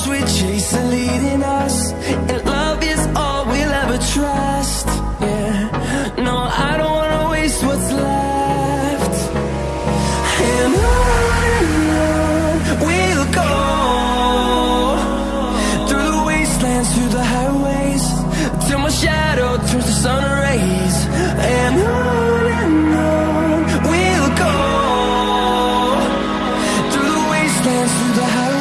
storms we chase are leading us, and love is all we'll ever trust. Yeah, no, I don't wanna waste what's left. And on we'll go through the wastelands, through the highways, till my shadow turns to sun rays. And on and on we'll go through the wastelands, through the highways.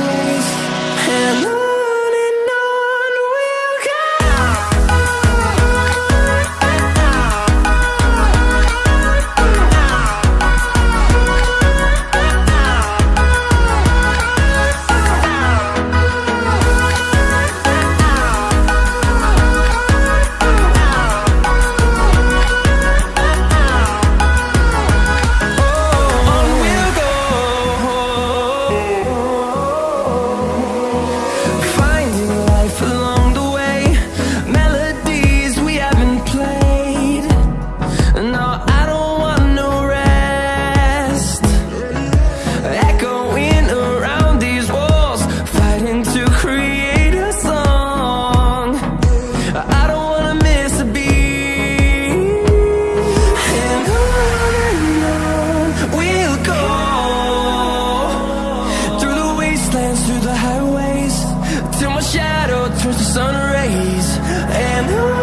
wastelands through the highways Till my shadow turns to sun rays. And